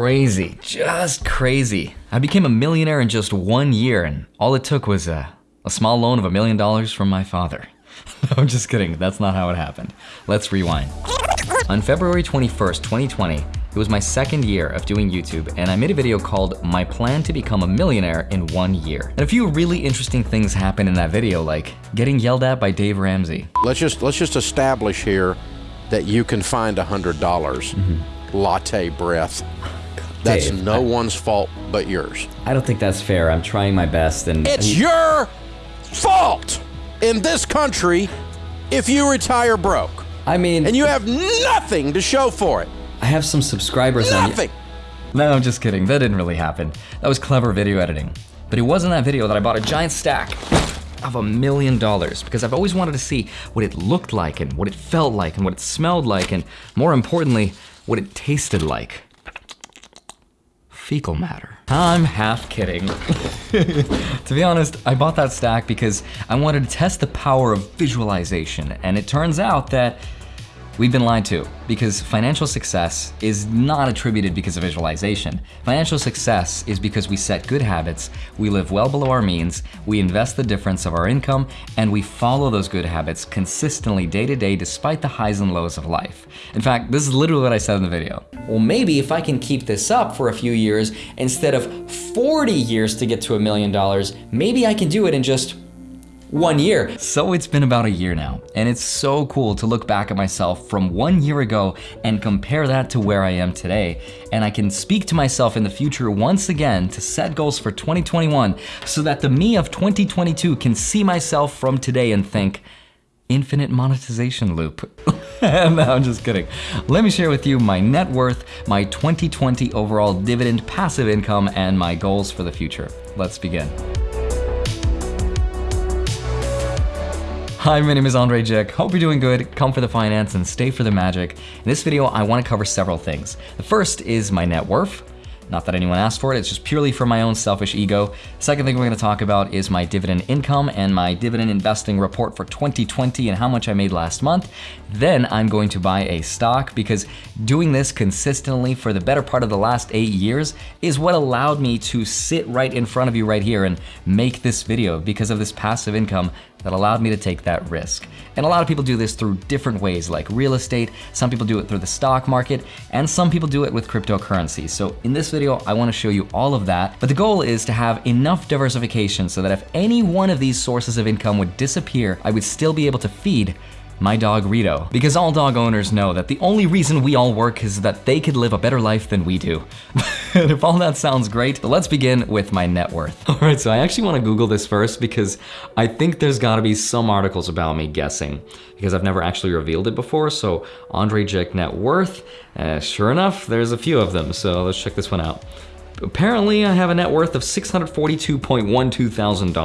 crazy, just crazy. I became a millionaire in just one year and all it took was a, a small loan of a million dollars from my father. no, I'm just kidding, that's not how it happened. Let's rewind. On February 21st, 2020, it was my second year of doing YouTube and I made a video called My Plan to Become a Millionaire in One Year. And a few really interesting things happened in that video, like getting yelled at by Dave Ramsey. Let's just let's just establish here that you can find a hundred dollars. Mm-hmm. Latte breath. That's Dave, no I- one's fault but yours. I don't think that's fair. I'm trying my best and It's your fault in this country if you retire broke I mean, and you have nothing to show for it. I have some subscribers on Nothing. No, I'm just kidding. That didn't really happen. That was clever video editing. But it was in that video that I bought a giant stack of a million dollars because I've always wanted to see what it looked like and what it felt like and what it smelled like and more importantly, what it tasted like. Fecal matter. I'm half kidding. to be honest, I bought that stack because I wanted to test the power of visualization and it turns out that We've been lied to because financial success is not attributed because of visualization. Financial success is because we set good habits, we live well below our means, we invest the difference of our income, and we follow those good habits consistently day to day despite the highs and lows of life. In fact, this is literally what I said in the video. Well, maybe if I can keep this up for a few years instead of 40 years to get to a million dollars, maybe I can do it in just one year. So it's been about a year now, and it's so cool to look back at myself from one year ago and compare that to where I am today. And I can speak to myself in the future once again to set goals for 2021 so that the me of 2022 can see myself from today and think, infinite monetization loop. no, I'm just kidding. Let me share with you my net worth, my 2020 overall dividend passive income, and my goals for the future. Let's begin. Hi, my name is Andrei Jikh. Hope you're doing good. Come for the finance and stay for the magic. In this video, I want to cover several things. The first is my net worth. Not that anyone asked for it, it's just purely for my own selfish ego. Second thing we're gonna talk about is my dividend income and my dividend investing report for 2020 and how much I made last month. Then I'm going to buy a stock because doing this consistently for the better part of the last eight years is what allowed me to sit right in front of you right here and make this video because of this passive income that allowed me to take that risk. And a lot of people do this through different ways, like real estate, some people do it through the stock market, and some people do it with cryptocurrency. So in this video, I wanna show you all of that, but the goal is to have enough diversification so that if any one of these sources of income would disappear, I would still be able to feed my dog Rito. Because all dog owners know that the only reason we all work is that they could live a better life than we do. and if all that sounds great, let's begin with my net worth. All right, so I actually wanna Google this first because I think there's gotta be some articles about me guessing because I've never actually revealed it before. So Andrei Jikh net worth, uh, sure enough, there's a few of them. So let's check this one out. Apparently I have a net worth of $642.12 thousand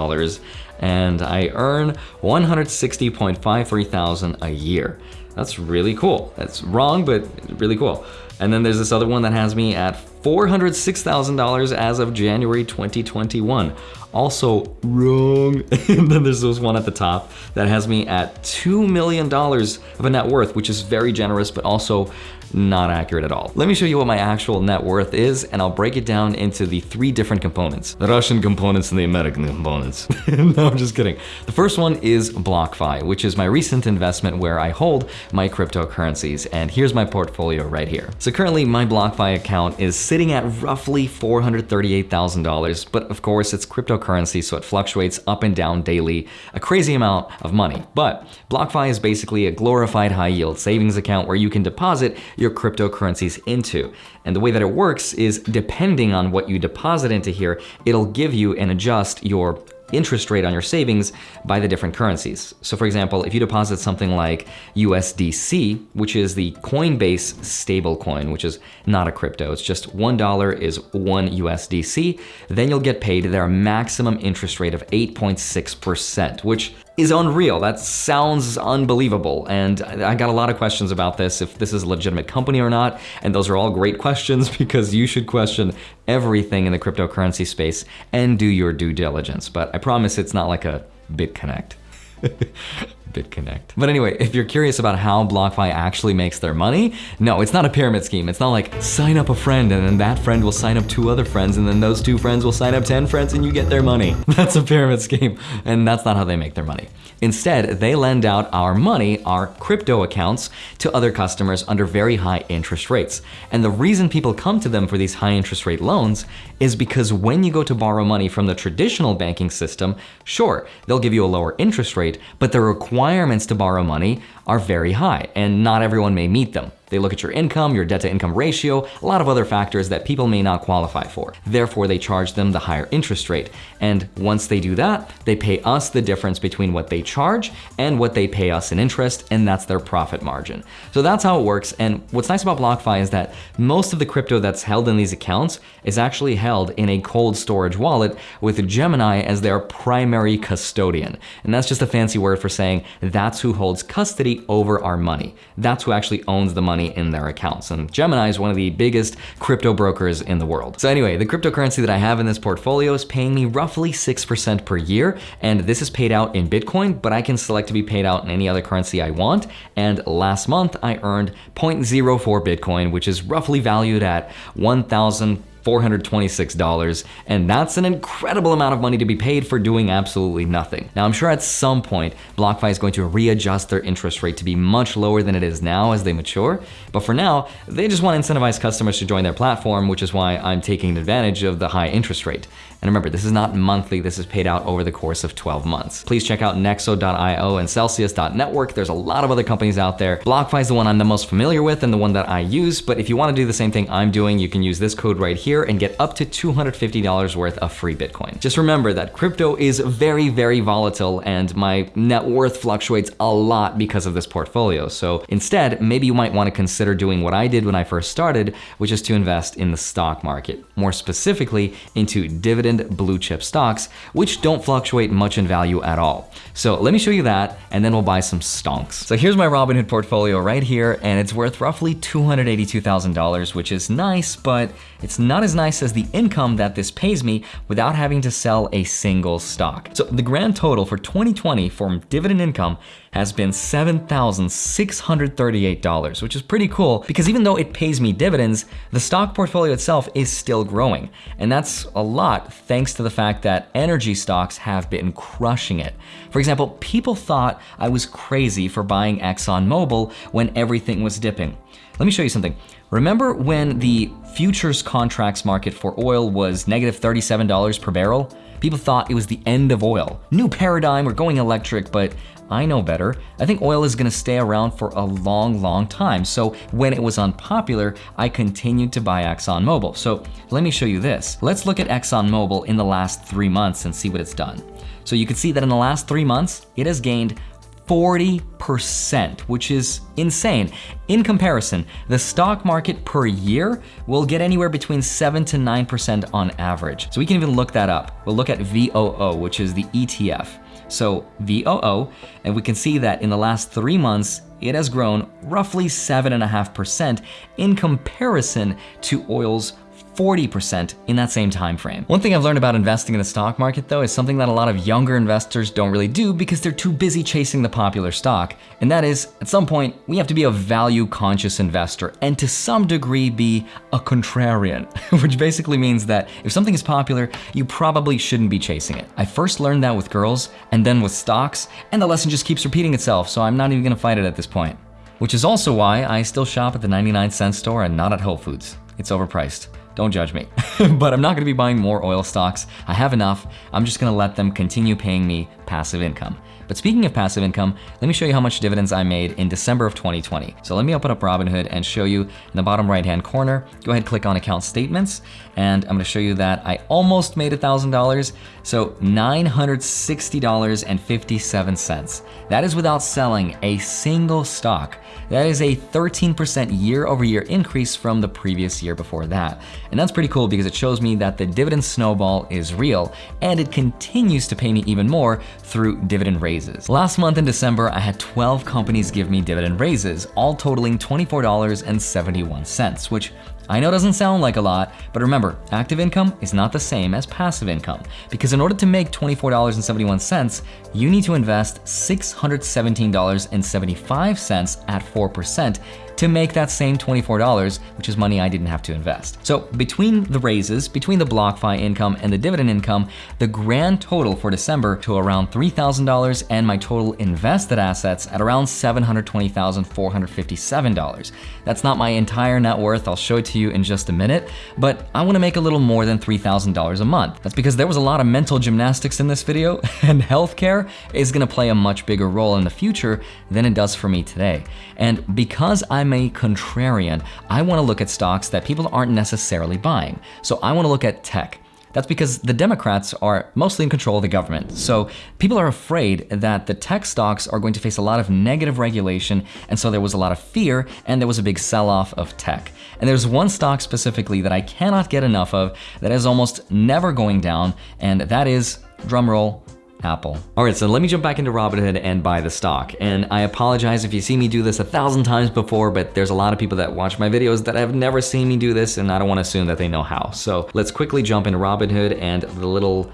and I earn 160.53 thousand a year. That's really cool. That's wrong, but really cool. And then there's this other one that has me at $406,000 as of January 2021. Also wrong. and then there's this one at the top that has me at $2 million of a net worth, which is very generous, but also not accurate at all. Let me show you what my actual net worth is, and I'll break it down into the three different components. The Russian components and the American components. no, I'm just kidding. The first one is BlockFi, which is my recent investment where I hold my cryptocurrencies, and here's my portfolio right here. So currently my BlockFi account is sitting at roughly $438,000, but of course it's cryptocurrency, so it fluctuates up and down daily, a crazy amount of money. But BlockFi is basically a glorified high yield savings account where you can deposit your cryptocurrencies into. And the way that it works is depending on what you deposit into here, it'll give you and adjust your interest rate on your savings by the different currencies. So for example, if you deposit something like USDC, which is the Coinbase stablecoin, which is not a crypto, it's just $1 is one USDC, then you'll get paid their maximum interest rate of 8.6%, which is unreal. That sounds unbelievable. And I got a lot of questions about this, if this is a legitimate company or not. And those are all great questions because you should question everything in the cryptocurrency space and do your due diligence. But I promise it's not like a BitConnect. BitConnect. But anyway, if you're curious about how BlockFi actually makes their money, no, it's not a pyramid scheme. It's not like sign up a friend and then that friend will sign up two other friends and then those two friends will sign up 10 friends and you get their money. That's a pyramid scheme and that's not how they make their money. Instead, they lend out our money, our crypto accounts, to other customers under very high interest rates. And the reason people come to them for these high interest rate loans is because when you go to borrow money from the traditional banking system, sure, they'll give you a lower interest rate, but the requirements to borrow money are very high, and not everyone may meet them. They look at your income, your debt to income ratio, a lot of other factors that people may not qualify for. Therefore, they charge them the higher interest rate. And once they do that, they pay us the difference between what they charge and what they pay us in interest, and that's their profit margin. So that's how it works. And what's nice about BlockFi is that most of the crypto that's held in these accounts is actually held in a cold storage wallet with Gemini as their primary custodian. And that's just a fancy word for saying that's who holds custody over our money. That's who actually owns the money in their accounts. And Gemini is one of the biggest crypto brokers in the world. So anyway, the cryptocurrency that I have in this portfolio is paying me roughly 6% per year. And this is paid out in Bitcoin, but I can select to be paid out in any other currency I want. And last month I earned 0.04 Bitcoin, which is roughly valued at 1,000 $426, and that's an incredible amount of money to be paid for doing absolutely nothing. Now, I'm sure at some point, BlockFi is going to readjust their interest rate to be much lower than it is now as they mature, but for now, they just want to incentivize customers to join their platform, which is why I'm taking advantage of the high interest rate. And remember, this is not monthly, this is paid out over the course of 12 months. Please check out Nexo.io and Celsius.network. There's a lot of other companies out there. BlockFi is the one I'm the most familiar with and the one that I use, but if you want to do the same thing I'm doing, you can use this code right here and get up to $250 worth of free Bitcoin. Just remember that crypto is very, very volatile and my net worth fluctuates a lot because of this portfolio. So instead, maybe you might want to consider doing what I did when I first started, which is to invest in the stock market, more specifically into dividend blue chip stocks, which don't fluctuate much in value at all. So let me show you that, and then we'll buy some stonks. So here's my Robinhood portfolio right here, and it's worth roughly $282,000, which is nice, but it's not as nice as the income that this pays me without having to sell a single stock. So the grand total for 2020 from dividend income has been $7,638, which is pretty cool because even though it pays me dividends, the stock portfolio itself is still growing. And that's a lot thanks to the fact that energy stocks have been crushing it. For example, people thought I was crazy for buying ExxonMobil when everything was dipping. Let me show you something. Remember when the futures contracts market for oil was negative $37 per barrel? People thought it was the end of oil. New paradigm, we're going electric, but I know better. I think oil is gonna stay around for a long, long time. So when it was unpopular, I continued to buy ExxonMobil. So let me show you this. Let's look at ExxonMobil in the last three months and see what it's done. So you can see that in the last three months, it has gained 40%, which is insane. In comparison, the stock market per year will get anywhere between 7 to 9% on average. So we can even look that up. We'll look at VOO, which is the ETF. So VOO, and we can see that in the last three months, it has grown roughly 7.5% in comparison to oil's 40% in that same time frame. One thing I've learned about investing in the stock market though is something that a lot of younger investors don't really do because they're too busy chasing the popular stock. And that is, at some point, we have to be a value conscious investor and to some degree be a contrarian, which basically means that if something is popular, you probably shouldn't be chasing it. I first learned that with girls and then with stocks, and the lesson just keeps repeating itself, so I'm not even gonna fight it at this point. Which is also why I still shop at the 99 cent store and not at Whole Foods. It's overpriced. Don't judge me. but I'm not gonna be buying more oil stocks. I have enough. I'm just gonna let them continue paying me passive income. But speaking of passive income, let me show you how much dividends I made in December of 2020. So let me open up Robinhood and show you in the bottom right hand corner. Go ahead, click on account statements, and I'm gonna show you that I almost made a $1,000. So $960.57. That is without selling a single stock. That is a 13% year over year increase from the previous year before that. And that's pretty cool because it shows me that the dividend snowball is real and it continues to pay me even more through dividend raises. Last month in December, I had 12 companies give me dividend raises, all totaling $24.71, which I know it doesn't sound like a lot, but remember, active income is not the same as passive income. Because in order to make $24.71, you need to invest $617.75 at 4% to make that same $24, which is money I didn't have to invest. So between the raises, between the BlockFi income and the dividend income, the grand total for December to around $3,000 and my total invested assets at around $720,457. That's not my entire net worth, I'll show it to you in just a minute, but I wanna make a little more than $3,000 a month. That's because there was a lot of mental gymnastics in this video, and healthcare is gonna play a much bigger role in the future than it does for me today. And because I'm a contrarian, I wanna look at stocks that people aren't necessarily buying. So I wanna look at tech. That's because the Democrats are mostly in control of the government. So people are afraid that the tech stocks are going to face a lot of negative regulation, and so there was a lot of fear and there was a big sell-off of tech. And there's one stock specifically that I cannot get enough of that is almost never going down, and that is, drumroll, Apple. All right, so let me jump back into Robinhood and buy the stock. And I apologize if you see me do this a thousand times before, but there's a lot of people that watch my videos that have never seen me do this, and I don't wanna assume that they know how. So let's quickly jump into Robinhood and the little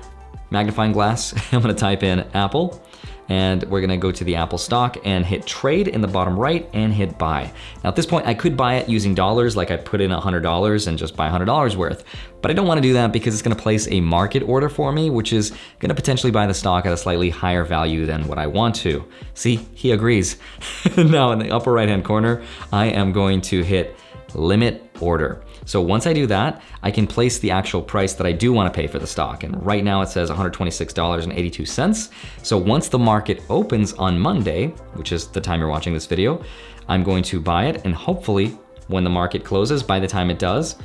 magnifying glass. I'm gonna type in Apple and we're gonna go to the Apple stock and hit trade in the bottom right and hit buy. Now at this point, I could buy it using dollars, like I put in $100 and just buy $100 worth, but I don't wanna do that because it's gonna place a market order for me, which is gonna potentially buy the stock at a slightly higher value than what I want to. See, he agrees. now in the upper right-hand corner, I am going to hit limit order. So once I do that, I can place the actual price that I do wanna pay for the stock. And right now it says $126.82. So once the market opens on Monday, which is the time you're watching this video, I'm going to buy it and hopefully when the market closes, by the time it does,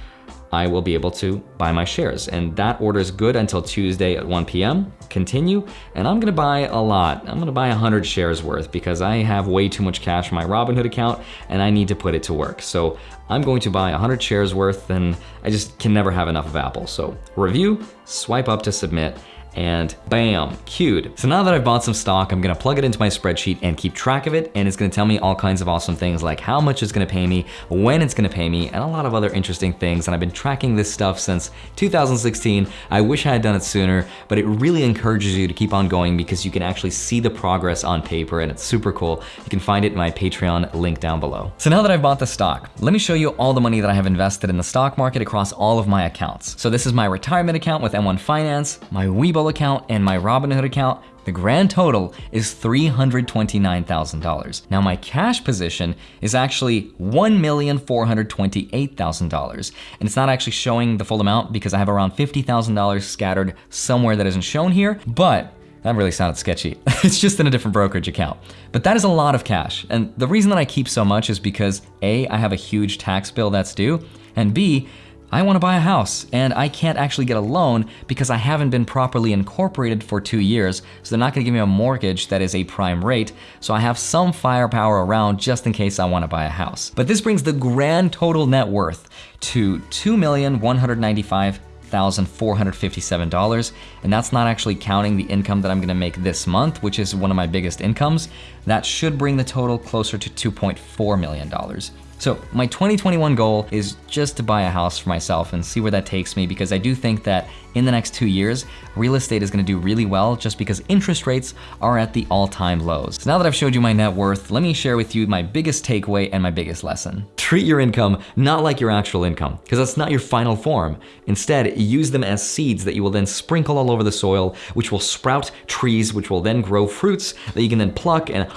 I will be able to buy my shares. And that order is good until Tuesday at 1 p.m. Continue, and I'm gonna buy a lot. I'm gonna buy 100 shares worth because I have way too much cash in my Robinhood account and I need to put it to work. So I'm going to buy 100 shares worth and I just can never have enough of Apple. So review, swipe up to submit, and bam, queued. So now that I've bought some stock, I'm gonna plug it into my spreadsheet and keep track of it, and it's gonna tell me all kinds of awesome things like how much it's gonna pay me, when it's gonna pay me, and a lot of other interesting things. And I've been tracking this stuff since 2016. I wish I had done it sooner, but it really encourages you to keep on going because you can actually see the progress on paper and it's super cool. You can find it in my Patreon link down below. So now that I've bought the stock, let me show you all the money that I have invested in the stock market across all of my accounts. So this is my retirement account with M1 Finance, my Webull account, and my Robinhood account, the grand total is $329,000. Now my cash position is actually $1,428,000. And it's not actually showing the full amount because I have around $50,000 scattered somewhere that isn't shown here, but that really sounded sketchy. it's just in a different brokerage account. But that is a lot of cash. And the reason that I keep so much is because A, I have a huge tax bill that's due, and B, I wanna buy a house and I can't actually get a loan because I haven't been properly incorporated for two years. So they're not gonna give me a mortgage that is a prime rate. So I have some firepower around just in case I wanna buy a house. But this brings the grand total net worth to $2,195,457. And that's not actually counting the income that I'm gonna make this month, which is one of my biggest incomes. That should bring the total closer to $2.4 million. So my 2021 goal is just to buy a house for myself and see where that takes me because I do think that in the next two years, real estate is gonna do really well just because interest rates are at the all-time lows. So now that I've showed you my net worth, let me share with you my biggest takeaway and my biggest lesson. Treat your income not like your actual income because that's not your final form. Instead, use them as seeds that you will then sprinkle all over the soil, which will sprout trees, which will then grow fruits that you can then pluck and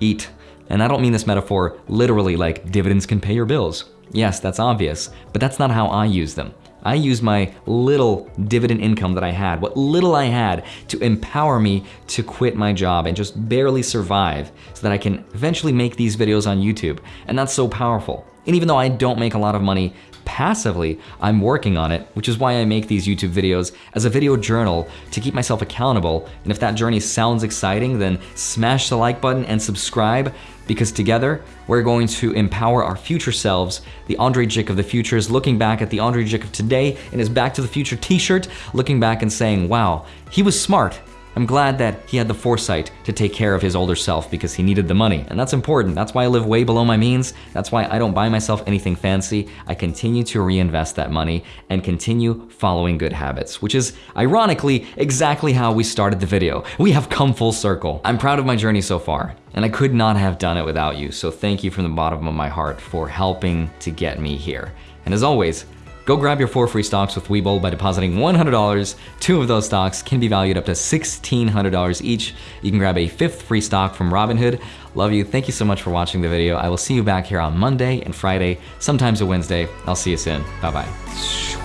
eat. And I don't mean this metaphor literally like dividends can pay your bills. Yes, that's obvious, but that's not how I use them. I use my little dividend income that I had, what little I had, to empower me to quit my job and just barely survive so that I can eventually make these videos on YouTube. And that's so powerful. And even though I don't make a lot of money passively, I'm working on it, which is why I make these YouTube videos as a video journal to keep myself accountable. And if that journey sounds exciting, then smash the like button and subscribe because together we're going to empower our future selves. The Andrei Jikh of the future is looking back at the Andrei Jikh of today in his Back to the Future t-shirt, looking back and saying, wow, he was smart, I'm glad that he had the foresight to take care of his older self because he needed the money. And that's important. That's why I live way below my means. That's why I don't buy myself anything fancy. I continue to reinvest that money and continue following good habits, which is ironically exactly how we started the video. We have come full circle. I'm proud of my journey so far. And I could not have done it without you, so thank you from the bottom of my heart for helping to get me here. And as always, Go grab your four free stocks with Webull by depositing $100. Two of those stocks can be valued up to $1,600 each. You can grab a fifth free stock from Robinhood. Love you. Thank you so much for watching the video. I will see you back here on Monday and Friday, sometimes a Wednesday. I'll see you soon. Bye-bye.